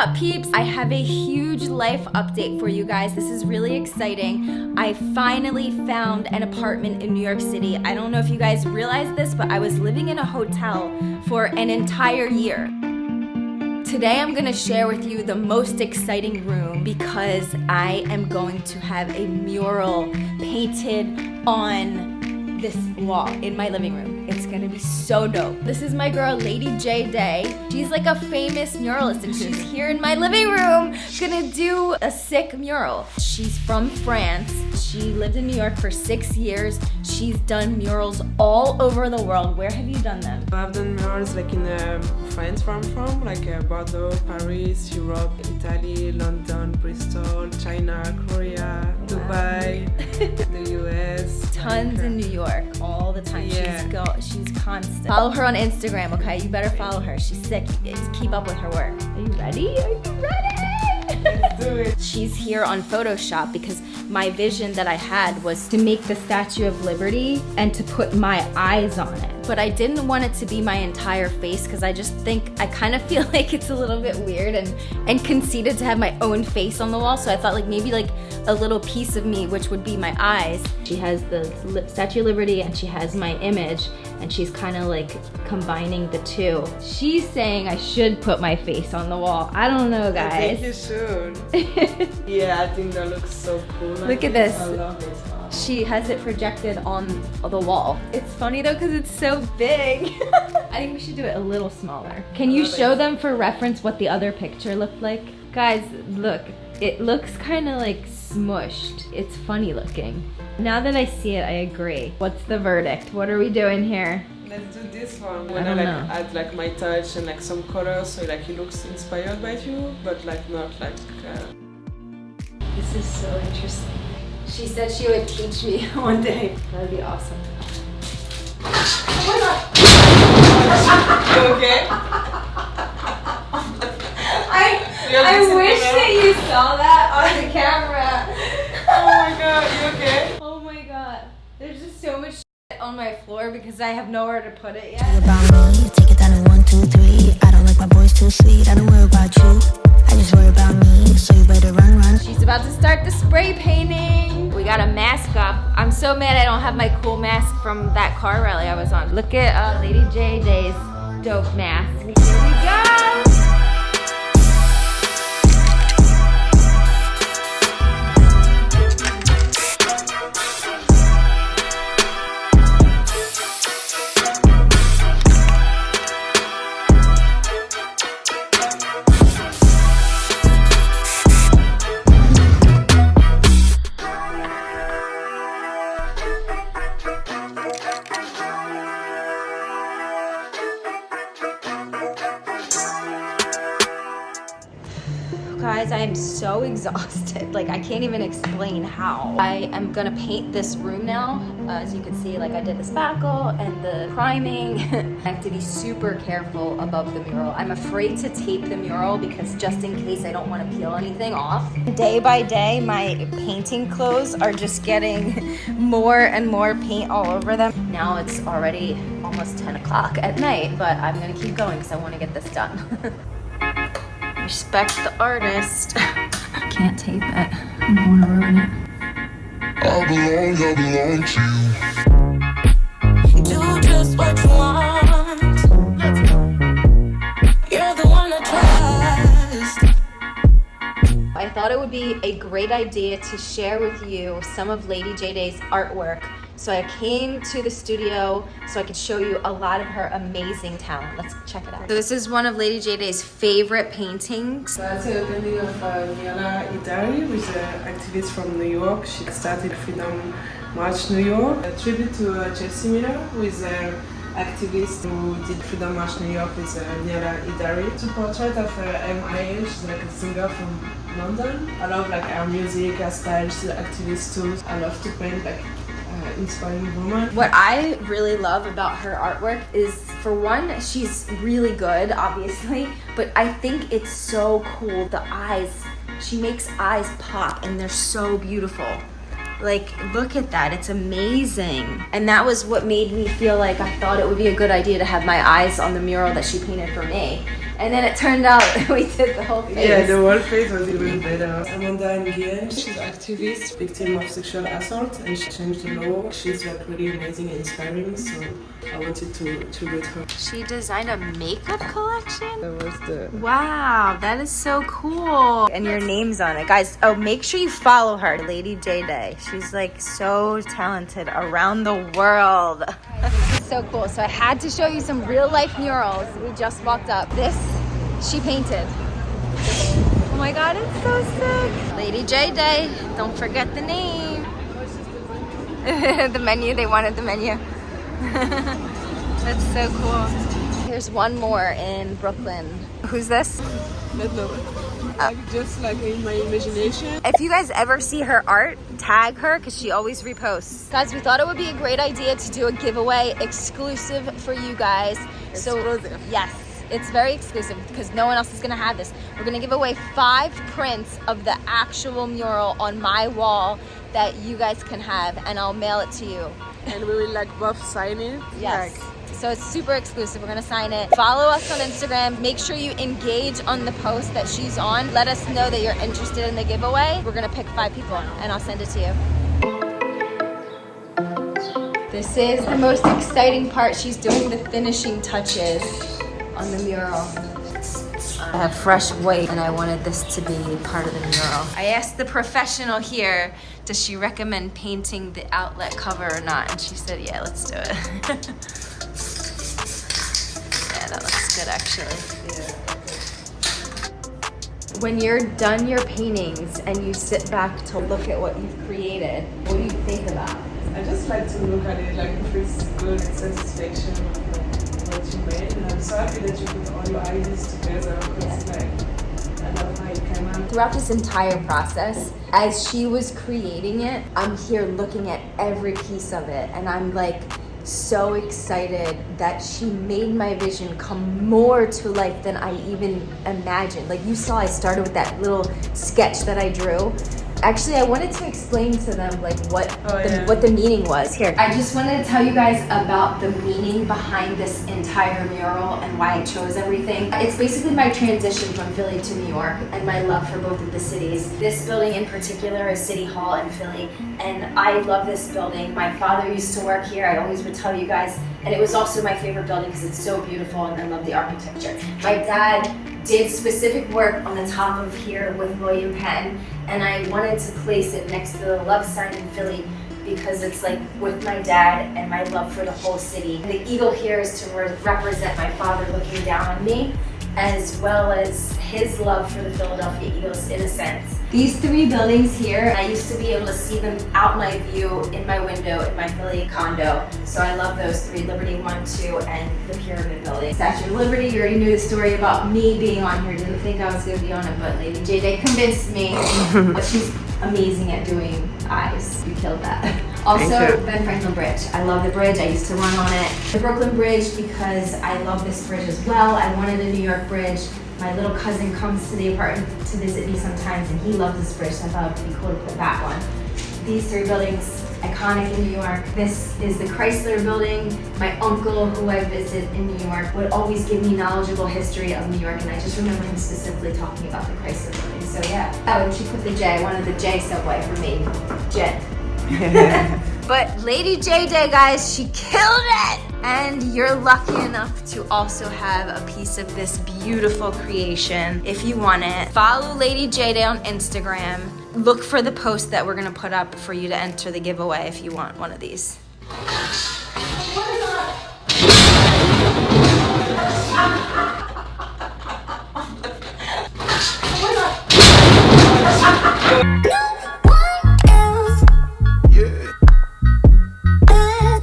up peeps? I have a huge life update for you guys. This is really exciting. I finally found an apartment in New York City. I don't know if you guys realize this, but I was living in a hotel for an entire year. Today I'm gonna share with you the most exciting room because I am going to have a mural painted on this wall in my living room. It's gonna be so dope. This is my girl, Lady J Day. She's like a famous muralist and she's here in my living room gonna do a sick mural. She's from France. She lived in New York for six years. She's done murals all over the world. Where have you done them? I've done murals like in uh, France where I'm from, like uh, Bordeaux, Paris, Europe, Italy, London, Bristol, China, Korea, Dubai, the US. Tons like, in New York all the time. Yeah. She's go she's constant. Follow her on Instagram, okay? You better follow her. She's sick. Keep up with her work. Are you ready? Are you ready? Let's do it. She's here on Photoshop because my vision that I had was to make the Statue of Liberty and to put my eyes on it. But I didn't want it to be my entire face because I just think, I kind of feel like it's a little bit weird and, and conceited to have my own face on the wall. So I thought like maybe like a little piece of me, which would be my eyes. She has the Statue of Liberty and she has my image and she's kind of like combining the two. She's saying I should put my face on the wall. I don't know, guys. I think you should. yeah, I think that looks so cool. Look at this. I love it. She has it projected on the wall. It's funny though because it's so big. I think we should do it a little smaller. Can you show it. them for reference what the other picture looked like? Guys, look. It looks kind of like smushed. It's funny looking. Now that I see it, I agree. What's the verdict? What are we doing here? Let's do this one. I When I, don't like know. add like my touch and like some color, so like it looks inspired by you, but like not like. Uh... This is so interesting. She said she would teach me one day. That'd be awesome. You okay? I You're I listening wish that you saw that on the camera. Oh my god, you okay? Oh my god. There's just so much shit on my floor because I have nowhere to put it yet. about me, take it down to one, two, three. I don't like my boys too sweet. I don't worry about you. I just worry about me. So you better run, run. She's about to start the spray painting. We got a mask up. I'm so mad I don't have my cool mask from that car rally I was on. Look at uh, Lady Day's dope mask. Guys, I am so exhausted. Like, I can't even explain how. I am gonna paint this room now. Uh, as you can see, like I did the spackle and the priming. I have to be super careful above the mural. I'm afraid to tape the mural because just in case I don't wanna peel anything off. Day by day, my painting clothes are just getting more and more paint all over them. Now it's already almost 10 o'clock at night, but I'm gonna keep going because I wanna get this done. Respect the artist. I can't tape it. I don't want to ruin it. I belong, I belong to you. Do just what you want. You're the one I trust. I thought it would be a great idea to share with you some of Lady J Day's artwork. So I came to the studio so I could show you a lot of her amazing talent. Let's check it out. So this is one of Lady J Day's favorite paintings. So That's a painting of uh, Nialah Edari, who is an activist from New York. She started Freedom March New York. A tribute to uh, Chelsea Miller, who is an activist who did Freedom March New York with uh, Nialah Edari. It's a portrait of uh, M.I.A. She's like a singer from London. I love like her music, her style. She's an activist too. I love to paint like inspiring woman. What I really love about her artwork is, for one, she's really good, obviously, but I think it's so cool. The eyes, she makes eyes pop and they're so beautiful. Like, look at that, it's amazing. And that was what made me feel like I thought it would be a good idea to have my eyes on the mural that she painted for me. And then it turned out we did the whole face. Yeah, the whole face was even better. Amanda Nguyen, she's an activist, victim of sexual assault, and she changed the law. She's like really amazing and inspiring, so I wanted to tribute her. She designed a makeup collection? That was the Wow, that is so cool. And your name's on it. Guys, oh, make sure you follow her, Lady J Day. She's like so talented around the world. So cool. So I had to show you some real life murals. We just walked up. This, she painted. Oh my God, it's so sick. Lady J Day, don't forget the name. the menu, they wanted the menu. That's so cool. Here's one more in Brooklyn. Who's this? No, like just like in my imagination. If you guys ever see her art, tag her because she always reposts. Guys, we thought it would be a great idea to do a giveaway exclusive for you guys. So yes, it's very exclusive because no one else is gonna have this. We're gonna give away five prints of the actual mural on my wall that you guys can have, and I'll mail it to you. And we will like both sign it. Yes. Like, So it's super exclusive. We're gonna sign it. Follow us on Instagram. Make sure you engage on the post that she's on. Let us know that you're interested in the giveaway. We're gonna pick five people and I'll send it to you. This is the most exciting part. She's doing the finishing touches on the mural. I have fresh white and I wanted this to be part of the mural. I asked the professional here, does she recommend painting the outlet cover or not? And she said, yeah, let's do it. yeah, that looks good actually. When you're done your paintings and you sit back to look at what you've created, what do you think about? I just like to look at it, like if it's good satisfaction of what you made. And I'm so happy that you put all your ideas together because like I love how it came out. Throughout this entire process, as she was creating it, I'm here looking at every piece of it, and I'm like so excited that she made my vision come more to life than I even imagined. Like you saw, I started with that little sketch that I drew. Actually, I wanted to explain to them like what Oh, the, yeah. what the meaning was. Here, I just wanted to tell you guys about the meaning behind this entire mural and why I chose everything. It's basically my transition from Philly to New York and my love for both of the cities. This building in particular is City Hall in Philly, and I love this building. My father used to work here. I always would tell you guys, and it was also my favorite building because it's so beautiful and I love the architecture. My dad did specific work on the top of here with William Penn, and I wanted to place it next to the love sign in Philly because it's like with my dad and my love for the whole city. The eagle here is to re- represent my father looking down on me, as well as his love for the Philadelphia Eagles in a sense. These three buildings here, I used to be able to see them out my view in my window in my Philly condo. So I love those three, Liberty 1, 2, and the Pyramid Building. Statue of Liberty, you already knew the story about me being on here. Didn't think I was gonna be on it, but Lady JJ convinced me. but she's amazing at doing eyes. You killed that. Also. Ben Franklin Bridge. I love the bridge. I used to run on it. The Brooklyn Bridge because I love this bridge as well. I wanted a New York bridge. My little cousin comes to the apartment to visit me sometimes and he loves this bridge, so I thought it would be cool to put that one. These three buildings, iconic in New York. This is the Chrysler Building. My uncle, who I visit in New York, would always give me knowledgeable history of New York, and I just remember him specifically talking about the Chrysler Building. So yeah. Oh, and she put the J. I wanted the J subway for me. Jet. but Lady J Day, guys, she killed it! And you're lucky enough to also have a piece of this beautiful creation if you want it. Follow Lady J Day on Instagram. Look for the post that we're gonna put up for you to enter the giveaway if you want one of these.